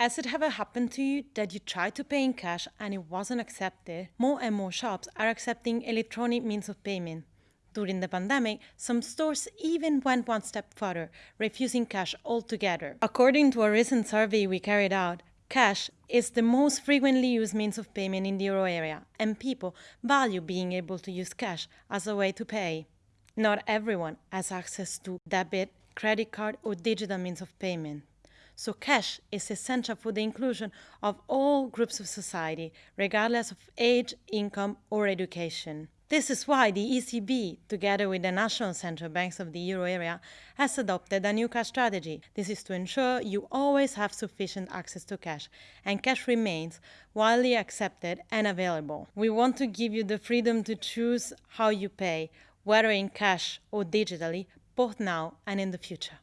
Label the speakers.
Speaker 1: Has it ever happened to you that you tried to pay in cash and it wasn't accepted? More and more shops are accepting electronic means of payment. During the pandemic, some stores even went one step further, refusing cash altogether. According to a recent survey we carried out, cash is the most frequently used means of payment in the euro area, and people value being able to use cash as a way to pay. Not everyone has access to debit, credit card, or digital means of payment. So cash is essential for the inclusion of all groups of society, regardless of age, income, or education. This is why the ECB, together with the national central banks of the euro area, has adopted a new cash strategy. This is to ensure you always have sufficient access to cash, and cash remains widely accepted and available. We want to give you the freedom to choose how you pay, whether in cash or digitally, both now and in the future.